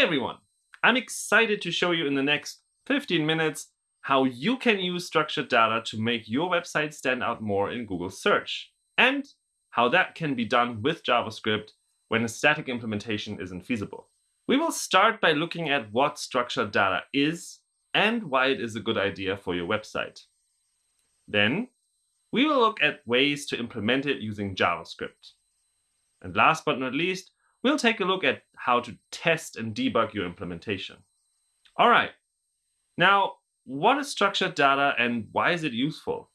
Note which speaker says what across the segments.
Speaker 1: everyone! I'm excited to show you in the next 15 minutes how you can use structured data to make your website stand out more in Google search and how that can be done with JavaScript when a static implementation isn't feasible. We will start by looking at what structured data is and why it is a good idea for your website. Then we will look at ways to implement it using JavaScript. And last but not least, we'll take a look at how to test and debug your implementation. All right, now what is structured data and why is it useful?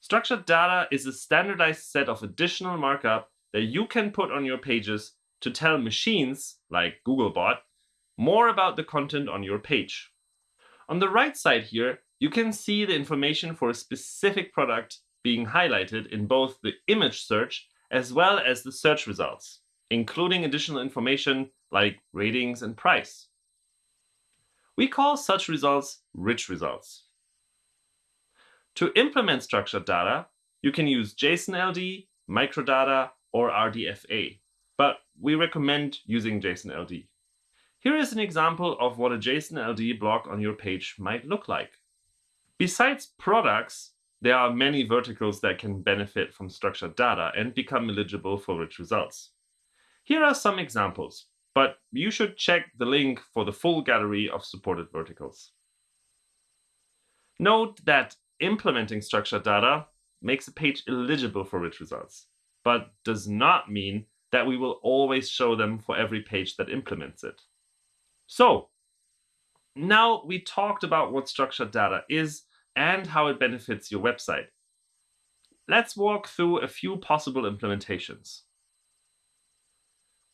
Speaker 1: Structured data is a standardized set of additional markup that you can put on your pages to tell machines, like Googlebot, more about the content on your page. On the right side here, you can see the information for a specific product being highlighted in both the image search as well as the search results, including additional information like ratings and price. We call such results rich results. To implement structured data, you can use JSON-LD, microdata, or RDFA, but we recommend using JSON-LD. Here is an example of what a JSON-LD block on your page might look like. Besides products, there are many verticals that can benefit from structured data and become eligible for rich results. Here are some examples, but you should check the link for the full gallery of supported verticals. Note that implementing structured data makes a page eligible for rich results, but does not mean that we will always show them for every page that implements it. So now we talked about what structured data is and how it benefits your website. Let's walk through a few possible implementations.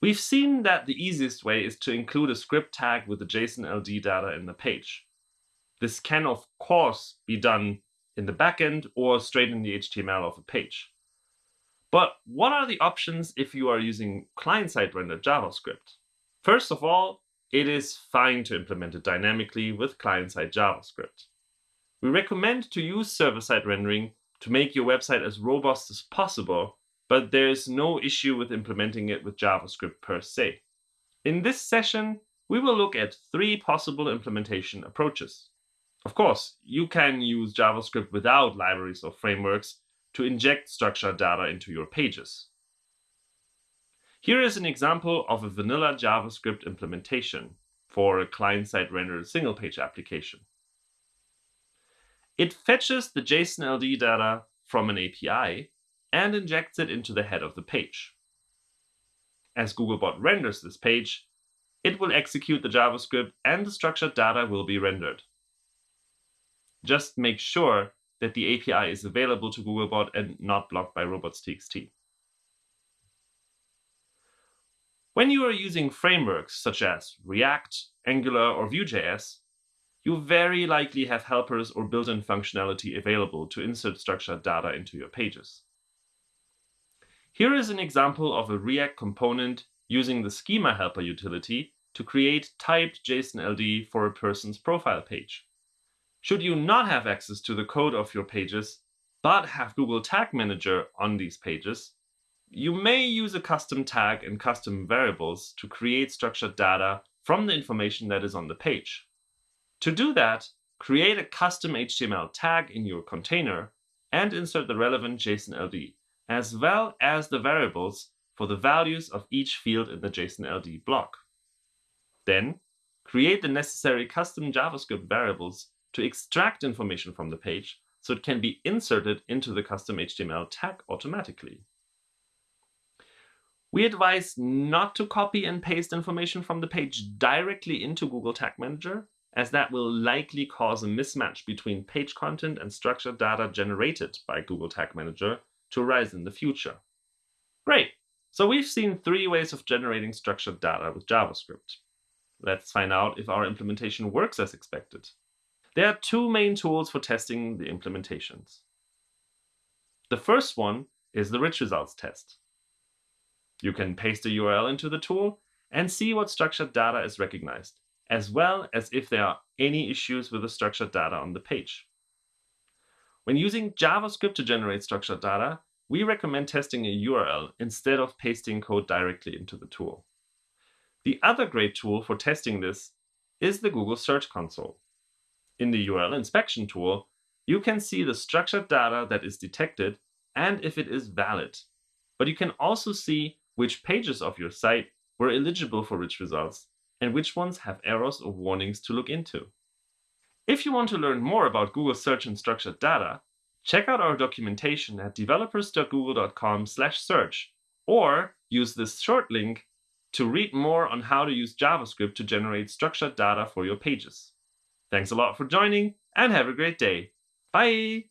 Speaker 1: We've seen that the easiest way is to include a script tag with the JSON-LD data in the page. This can, of course, be done in the backend or straight in the HTML of a page. But what are the options if you are using client-side rendered JavaScript? First of all, it is fine to implement it dynamically with client-side JavaScript. We recommend to use server-side rendering to make your website as robust as possible, but there is no issue with implementing it with JavaScript per se. In this session, we will look at three possible implementation approaches. Of course, you can use JavaScript without libraries or frameworks to inject structured data into your pages. Here is an example of a vanilla JavaScript implementation for a client-side rendered single-page application. It fetches the JSON-LD data from an API and injects it into the head of the page. As Googlebot renders this page, it will execute the JavaScript and the structured data will be rendered. Just make sure that the API is available to Googlebot and not blocked by robots.txt. When you are using frameworks such as React, Angular, or Vue.js, you very likely have helpers or built-in functionality available to insert structured data into your pages. Here is an example of a React component using the schema helper utility to create typed JSON-LD for a person's profile page. Should you not have access to the code of your pages, but have Google Tag Manager on these pages, you may use a custom tag and custom variables to create structured data from the information that is on the page. To do that, create a custom HTML tag in your container and insert the relevant JSON-LD, as well as the variables for the values of each field in the JSON-LD block. Then, create the necessary custom JavaScript variables to extract information from the page so it can be inserted into the custom HTML tag automatically. We advise not to copy and paste information from the page directly into Google Tag Manager, as that will likely cause a mismatch between page content and structured data generated by Google Tag Manager to arise in the future. Great! So we've seen three ways of generating structured data with JavaScript. Let's find out if our implementation works as expected. There are two main tools for testing the implementations. The first one is the rich results test. You can paste a URL into the tool and see what structured data is recognized, as well as if there are any issues with the structured data on the page. When using JavaScript to generate structured data, we recommend testing a URL instead of pasting code directly into the tool. The other great tool for testing this is the Google Search Console. In the URL inspection tool, you can see the structured data that is detected and if it is valid. But you can also see which pages of your site were eligible for rich results and which ones have errors or warnings to look into. If you want to learn more about Google Search and structured data, check out our documentation at developers.google.com/search or use this short link to read more on how to use JavaScript to generate structured data for your pages. Thanks a lot for joining and have a great day. Bye!